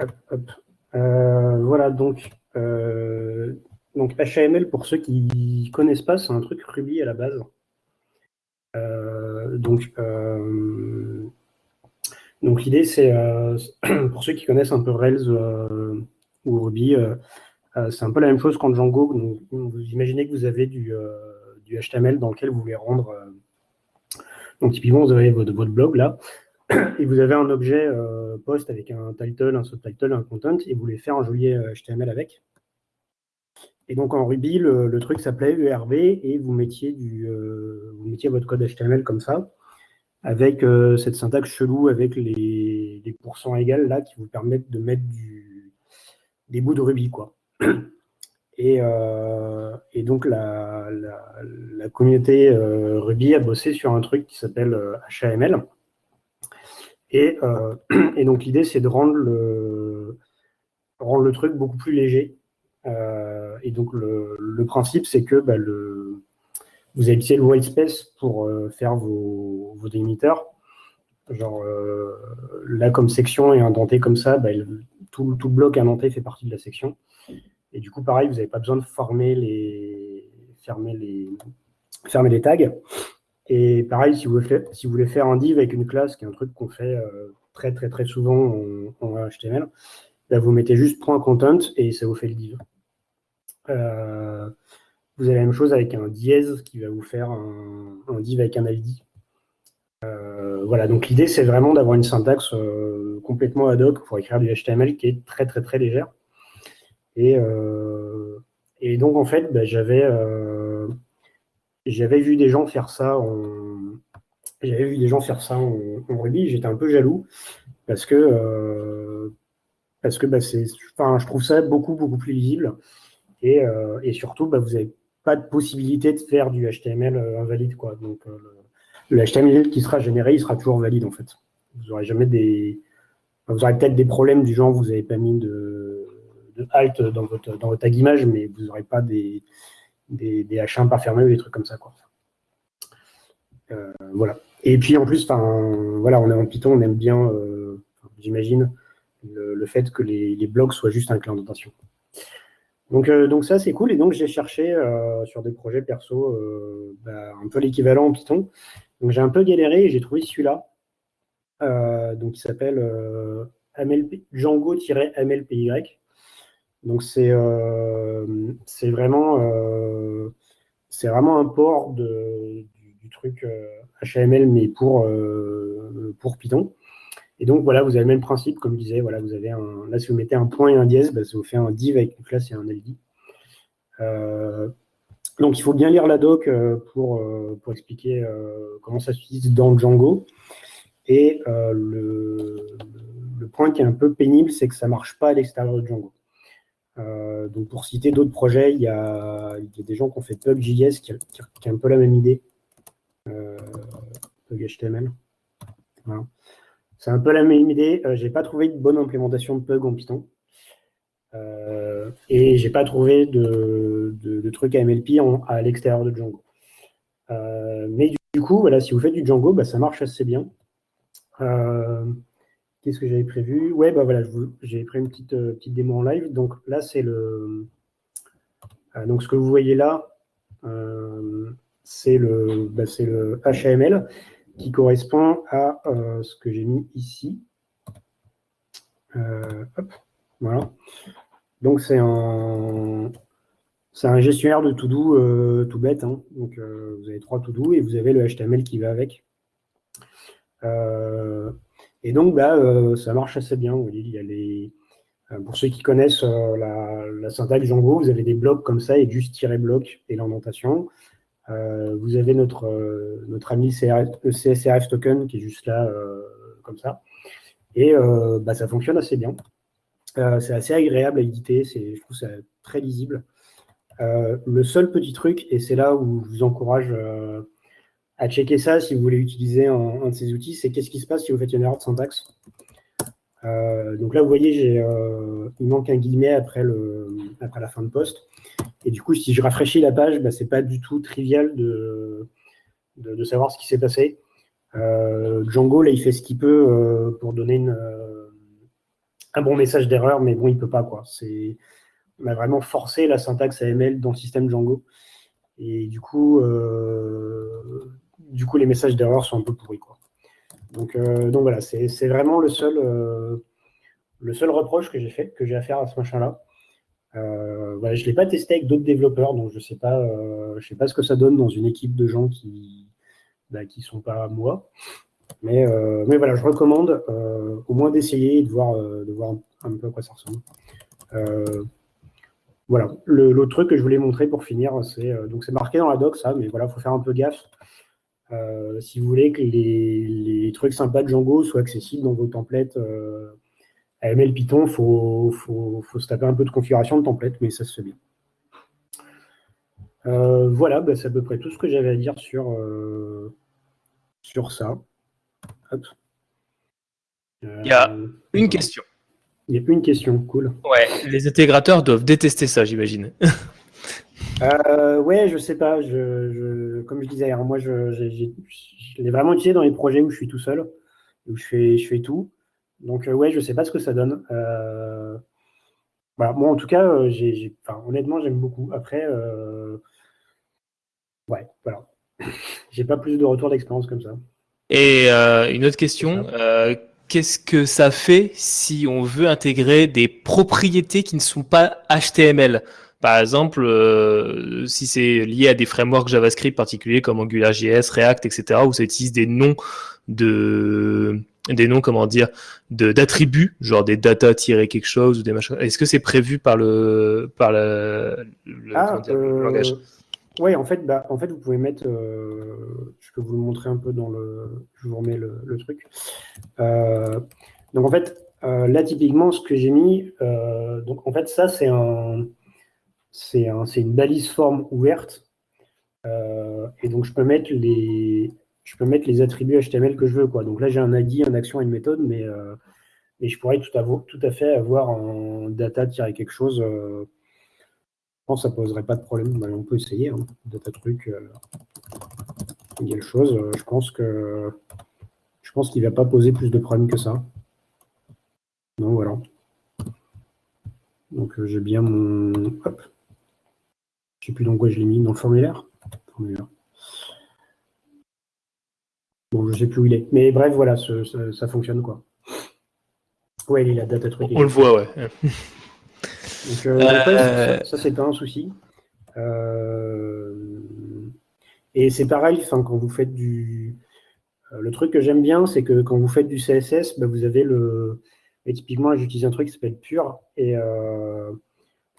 Hop, hop. Euh, voilà, donc, euh, donc HTML, pour ceux qui connaissent pas, c'est un truc Ruby à la base. Euh, donc, donc l'idée, c'est, pour ceux qui connaissent un peu Rails ou Ruby, c'est un peu la même chose qu'en Django. vous imaginez que vous avez du, du, HTML dans lequel vous voulez rendre... donc typiquement, vous avez votre, votre blog là, et vous avez un objet euh, post avec un title, un subtitle, un content, et vous voulez faire un joli HTML euh, avec. Et donc en Ruby, le, truc s'appelait ERV, et vous mettiez, du, euh, vous mettiez votre code HTML comme ça, avec cette syntaxe chelou, avec les, pourcents égales là, qui vous permettent de mettre des bouts de Ruby. quoi. Et, et donc la, la, communauté Ruby a bossé sur un truc qui s'appelle HTML, euh, et, donc l'idée, c'est de rendre le, le truc beaucoup plus léger. Euh, et donc le, principe, c'est que bah, le, vous utilisé le white space pour euh, faire vos, vos délimiteurs. Genre là, comme section est indenté comme ça, bah, tout, tout, bloc indenté fait partie de la section. Et du coup, pareil, vous n'avez pas besoin de fermer les tags. Et pareil, si vous, voulez faire, un div avec une classe, qui est un truc qu'on fait euh, très très très souvent en, HTML, là, vous mettez juste point .content et ça vous fait le div. Euh, vous avez la même chose avec un dièse qui va vous faire un, div avec un ID. Euh, voilà, donc l'idée, c'est vraiment d'avoir une syntaxe complètement ad hoc pour écrire du HTML qui est très très très légère. Et, et donc, en fait, bah, j'avais j'avais vu des gens faire ça en, j'avais vu des gens faire ça en, Ruby, j'étais un peu jaloux parce que, euh, parce que bah, enfin, je trouve ça beaucoup, beaucoup plus lisible et, euh, et surtout, bah, vous n'avez pas de possibilité de faire du HTML euh, invalide. Quoi. Donc, le, HTML qui sera généré, il sera toujours valide en fait. Vous aurez jamais des. Vous aurez peut-être des problèmes du genre, vous n'avez pas mis de, de dans votre, dans votre tag image, mais vous n'aurez pas des, des, H1 pas fermés ou des trucs comme ça. Quoi. Euh, voilà. Et puis en plus, voilà, on est en Python, on aime bien, euh, j'imagine, le, fait que les, blocs soient juste un clin d'intention. Donc, euh, donc ça, c'est cool. Et donc, j'ai cherché sur des projets perso bah, un peu l'équivalent en Python. Donc, j'ai un peu galéré et j'ai trouvé celui-là. donc, il s'appelle Django-MLPY. Donc c'est euh, vraiment, euh, vraiment un port du, truc HTML, euh, mais pour, Python. Et donc voilà, vous avez le même principe, comme je disais, voilà, vous avez là si vous mettez un point et un dièse, bah, ça vous fait un div avec une classe et un ID. donc il faut bien lire la doc pour, expliquer comment ça s'utilise dans Django. Et le, le, point qui est un peu pénible, c'est que ça ne marche pas à l'extérieur de Django. Euh, donc pour citer d'autres projets, il y, a, des gens qui ont fait PubJS qui, qui, a un peu la même idée. Euh. C'est un peu la même idée. Euh, j'ai pas trouvé de bonne implémentation de Pug en Python. Euh, et j'ai pas trouvé de, de, trucs AMLP à l'extérieur de Django. mais du, coup, voilà, si vous faites du Django, bah, ça marche assez bien. Qu'est-ce que j'avais prévu? Ouais, bah voilà, j'ai pris une petite, euh, petite démo en live. Donc là, c'est le. Euh, donc ce que vous voyez là, euh, c'est le, bah, le HTML qui correspond à ce que j'ai mis ici. voilà. Donc c'est un, c'est un gestionnaire de to-do tout bête. Hein. Donc vous avez trois to-do et vous avez le HTML qui va avec. Et donc, bah, euh, ça marche assez bien. il y a les, euh, pour ceux qui connaissent euh, la, syntaxe Django, vous avez des blocs comme ça et juste tirer bloc et l'indentation. vous avez notre, notre ami CSRF token qui est juste là, comme ça. Et bah, ça fonctionne assez bien. c'est assez agréable à éditer, je trouve ça très lisible. le seul petit truc, et c'est là où je vous encourage à checker ça si vous voulez utiliser un, de ces outils, c'est qu'est-ce qui se passe si vous faites une erreur de syntaxe. Euh, donc là, vous voyez, euh, il manque un guillemet après, le, après la fin de poste. Et du coup, si je rafraîchis la page, bah, pas du tout trivial de, de, savoir ce qui s'est passé. Euh, Django, là, il fait ce qu'il peut pour donner une, un bon message d'erreur, mais bon, il peut pas quoi. On a vraiment forcé la syntaxe AML dans le système Django. Et du coup, du coup les messages d'erreur sont un peu pourris. Quoi. Donc, euh, donc voilà, c'est vraiment le seul, euh, le seul reproche que j'ai fait, que j'ai à faire à ce machin-là. voilà, je ne l'ai pas testé avec d'autres développeurs, donc je ne sais, pas, sais pas ce que ça donne dans une équipe de gens qui ne bah, qui sont pas moi. Mais, mais voilà, je recommande au moins d'essayer et de voir, de voir un, peu à quoi ça ressemble. Voilà. L'autre truc que je voulais montrer pour finir, c'est euh, donc c'est marqué dans la doc ça, mais voilà, faut faire un peu gaffe. Euh, si vous voulez que les, trucs sympas de Django soient accessibles dans vos templates euh, AML Python, il faut, se taper un peu de configuration de template, mais ça se fait bien. voilà, bah, c'est à peu près tout ce que j'avais à dire sur, sur ça. Il y a une question. Il n'y a une question, cool. Ouais, les intégrateurs doivent détester ça, j'imagine. euh, ouais, je sais pas. Je, comme je disais, moi, je, l'ai vraiment utilisé dans les projets où je suis tout seul, où je fais, je fais tout. Donc, euh, ouais, je sais pas ce que ça donne. Euh, voilà, moi, en tout cas, honnêtement, j'aime beaucoup. Après, ouais, voilà. j'ai pas plus de retour d'expérience comme ça. Et une autre question qu'est-ce que ça fait si on veut intégrer des propriétés qui ne sont pas HTML Par exemple, euh, si c'est lié à des frameworks JavaScript particuliers comme AngularJS, React, etc., où ça utilise des noms de des noms comment dire d'attributs genre des data quelque chose ou des machins est-ce que c'est prévu par le par le, ah, euh, langage? oui, en fait, bah, en fait, vous pouvez mettre, euh, je peux vous le montrer un peu dans le, je vous remets le, truc. Euh, donc en fait, euh, là typiquement, ce que j'ai mis, donc en fait, ça c'est un, c'est un, une balise forme ouverte, et donc je peux mettre les, je peux mettre les attributs HTML que je veux. Donc là, j'ai un ID, une action, une méthode, mais, mais je pourrais tout à, fait avoir un data-quelque chose je pense que ça poserait pas de problème. Bah, on peut essayer. Hein. Data truc, euh, chose. Euh, je pense je pense qu'il ne va pas poser plus de problèmes que ça. Donc voilà. Donc euh, j'ai bien mon. Hop. Je ne sais plus dans quoi je l'ai mis, dans le formulaire. Bon, je ne sais plus où il est. Mais bref, voilà, ça, fonctionne quoi. Ouais, il est la data truc. On le voit, ouais. Donc, euh, euh, ça, c'est pas un souci. Euh, et c'est pareil, quand vous faites du. Le truc que j'aime bien, c'est que quand vous faites du CSS, bah, vous avez le. Et typiquement, j'utilise un truc qui s'appelle Pure. Et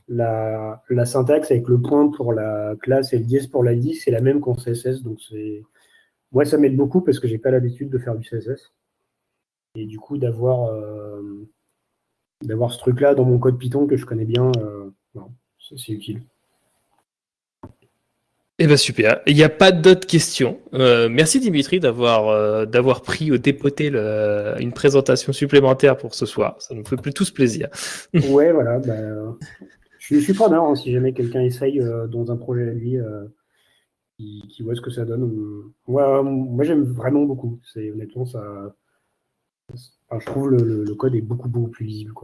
la, la, syntaxe avec le point pour la classe et le dièse pour la liste, c'est la même qu'en CSS. Donc, c'est. Moi, ça m'aide beaucoup parce que j'ai pas l'habitude de faire du CSS. Et du coup, d'avoir d'avoir ce truc-là dans mon code Python que je connais bien, euh, c'est utile. Eh bien super, il n'y a pas d'autres questions. Euh, merci Dimitri d'avoir euh, d'avoir pris au dépoté une présentation supplémentaire pour ce soir. Ça nous fait plus tous plaisir. ouais, voilà. Bah, je, suis preneur hein, si jamais quelqu'un essaye dans un projet à lui qui, voit ce que ça donne. Moi, moi j'aime vraiment beaucoup. C'est honnêtement ça je trouve le, le, code est beaucoup, beaucoup plus lisible. Quoi.